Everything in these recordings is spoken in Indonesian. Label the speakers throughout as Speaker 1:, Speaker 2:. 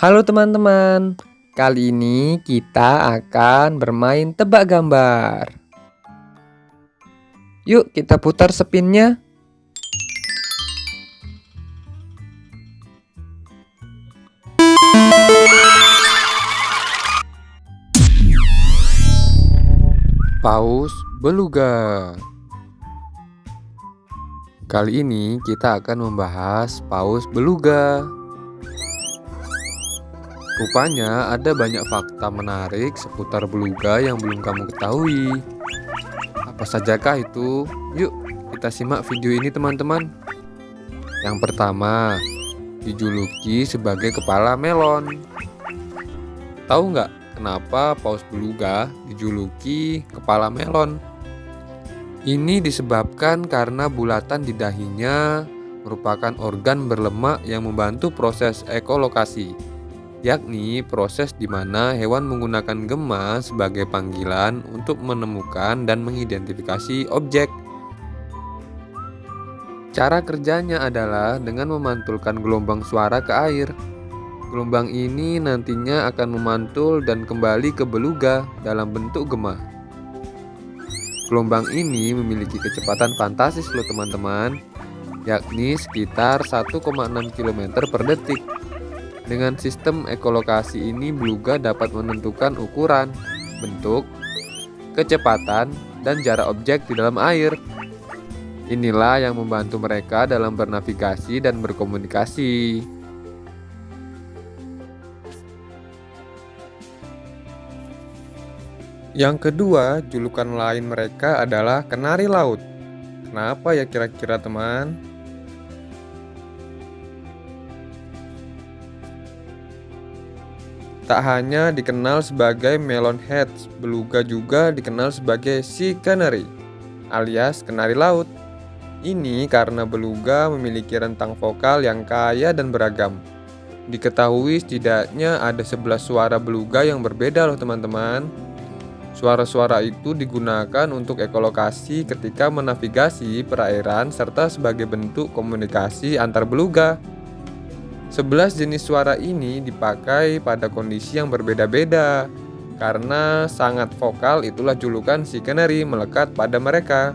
Speaker 1: Halo teman-teman, kali ini kita akan bermain tebak gambar. Yuk kita putar spinnya. Paus beluga. Kali ini kita akan membahas paus beluga. Rupanya ada banyak fakta menarik seputar beluga yang belum kamu ketahui. Apa sajakah itu? Yuk, kita simak video ini teman-teman. Yang pertama, dijuluki sebagai kepala melon. Tahu nggak kenapa paus beluga dijuluki kepala melon? Ini disebabkan karena bulatan di dahinya merupakan organ berlemak yang membantu proses ekolokasi yakni proses di mana hewan menggunakan gema sebagai panggilan untuk menemukan dan mengidentifikasi objek. Cara kerjanya adalah dengan memantulkan gelombang suara ke air. Gelombang ini nantinya akan memantul dan kembali ke beluga dalam bentuk gema. Gelombang ini memiliki kecepatan fantastis loh teman-teman, yakni sekitar 1,6 km per detik. Dengan sistem ekolokasi ini, beluga dapat menentukan ukuran, bentuk, kecepatan, dan jarak objek di dalam air. Inilah yang membantu mereka dalam bernavigasi dan berkomunikasi. Yang kedua, julukan lain mereka adalah kenari laut. Kenapa ya kira-kira teman? Tak hanya dikenal sebagai melon heads, beluga juga dikenal sebagai sea canary alias kenari laut. Ini karena beluga memiliki rentang vokal yang kaya dan beragam. Diketahui setidaknya ada 11 suara beluga yang berbeda loh teman-teman. Suara-suara itu digunakan untuk ekolokasi ketika menavigasi perairan serta sebagai bentuk komunikasi antar beluga. 11 jenis suara ini dipakai pada kondisi yang berbeda-beda. Karena sangat vokal itulah julukan si canary melekat pada mereka.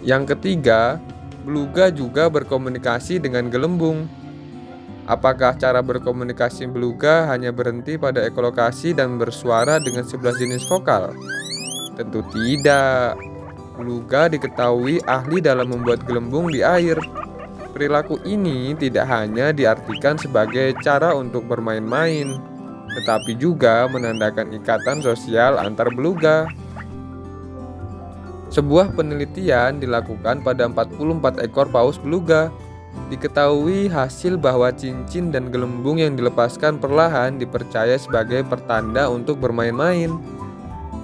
Speaker 1: Yang ketiga, beluga juga berkomunikasi dengan gelembung. Apakah cara berkomunikasi beluga hanya berhenti pada ekolokasi dan bersuara dengan 11 jenis vokal? Tentu tidak. Beluga diketahui ahli dalam membuat gelembung di air. Perilaku ini tidak hanya diartikan sebagai cara untuk bermain-main, tetapi juga menandakan ikatan sosial antar beluga. Sebuah penelitian dilakukan pada 44 ekor paus beluga. Diketahui hasil bahwa cincin dan gelembung yang dilepaskan perlahan dipercaya sebagai pertanda untuk bermain-main.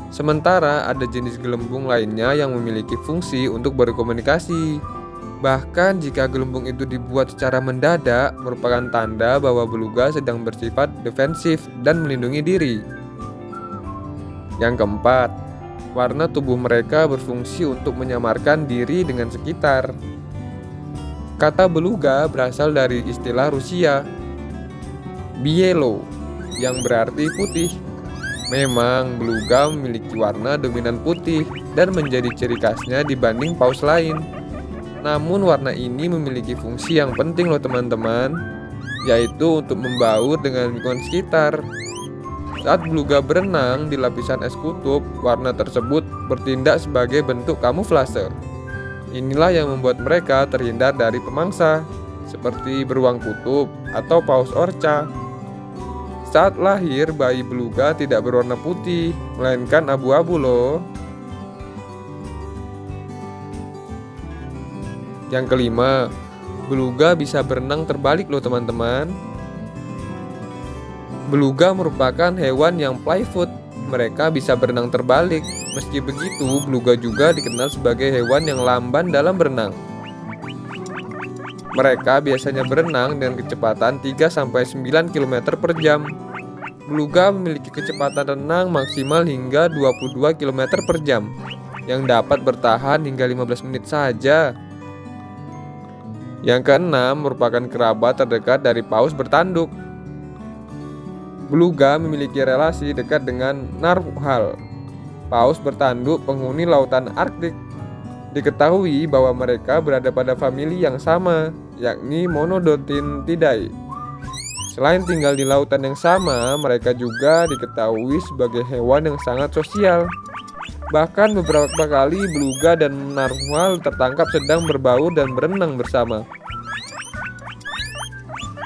Speaker 1: Sementara ada jenis gelembung lainnya yang memiliki fungsi untuk berkomunikasi. Bahkan jika gelembung itu dibuat secara mendadak, merupakan tanda bahwa beluga sedang bersifat defensif dan melindungi diri. Yang keempat, warna tubuh mereka berfungsi untuk menyamarkan diri dengan sekitar. Kata beluga berasal dari istilah Rusia, bielo, yang berarti putih. Memang beluga memiliki warna dominan putih dan menjadi ciri khasnya dibanding paus lain. Namun warna ini memiliki fungsi yang penting loh teman-teman Yaitu untuk membaur dengan lingkungan sekitar. Saat beluga berenang di lapisan es kutub Warna tersebut bertindak sebagai bentuk kamuflase. Inilah yang membuat mereka terhindar dari pemangsa Seperti beruang kutub atau paus orca. Saat lahir, bayi beluga tidak berwarna putih, melainkan abu-abu loh. Yang kelima, beluga bisa berenang terbalik loh teman-teman. Beluga merupakan hewan yang playfoot. Mereka bisa berenang terbalik. Meski begitu, beluga juga dikenal sebagai hewan yang lamban dalam berenang. Mereka biasanya berenang dengan kecepatan 3-9 km per jam. Beluga memiliki kecepatan renang maksimal hingga 22 km per jam yang dapat bertahan hingga 15 menit saja. Yang keenam merupakan kerabat terdekat dari paus bertanduk. Beluga memiliki relasi dekat dengan narwhal, paus bertanduk penghuni lautan Arktik. Diketahui bahwa mereka berada pada famili yang sama, yakni Monodontidae. Selain tinggal di lautan yang sama, mereka juga diketahui sebagai hewan yang sangat sosial. Bahkan beberapa kali beluga dan narwhal tertangkap sedang berbaur dan berenang bersama.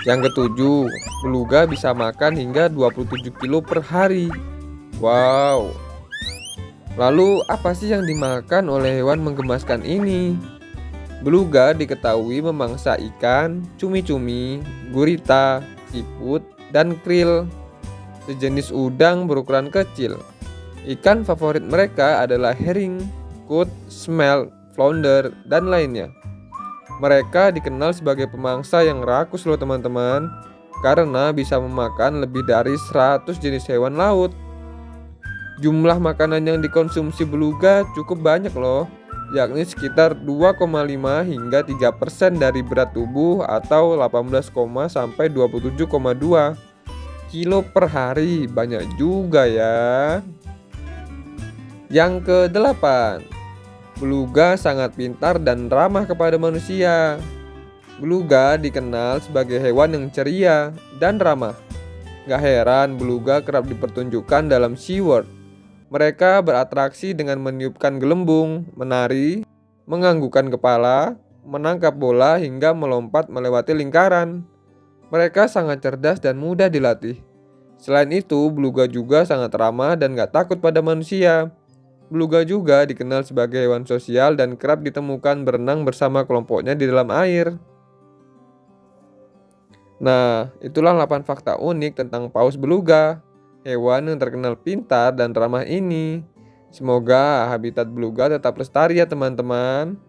Speaker 1: Yang ketujuh, beluga bisa makan hingga 27 kilo per hari. Wow. Lalu apa sih yang dimakan oleh hewan menggemaskan ini? Beluga diketahui memangsa ikan, cumi-cumi, gurita, siput, dan krill. Sejenis udang berukuran kecil. Ikan favorit mereka adalah herring, cod, smelt, flounder, dan lainnya. Mereka dikenal sebagai pemangsa yang rakus loh teman-teman Karena bisa memakan lebih dari 100 jenis hewan laut. Jumlah makanan yang dikonsumsi beluga cukup banyak loh yakni sekitar 2,5 hingga 3% dari berat tubuh atau 18, sampai 27,2 kilo per hari. Banyak juga ya yang ke-8 Beluga sangat pintar dan ramah kepada manusia. Beluga dikenal sebagai hewan yang ceria dan ramah. Gak heran beluga kerap dipertunjukkan dalam SeaWorld. Mereka beratraksi dengan meniupkan gelembung, menari, menganggukkan kepala, menangkap bola hingga melompat melewati lingkaran. Mereka sangat cerdas dan mudah dilatih. Selain itu, beluga juga sangat ramah dan gak takut pada manusia. Beluga juga dikenal sebagai hewan sosial dan kerap ditemukan berenang bersama kelompoknya di dalam air. Nah, itulah 8 fakta unik tentang paus beluga, hewan yang terkenal pintar dan ramah ini. Semoga habitat beluga tetap lestari ya teman-teman.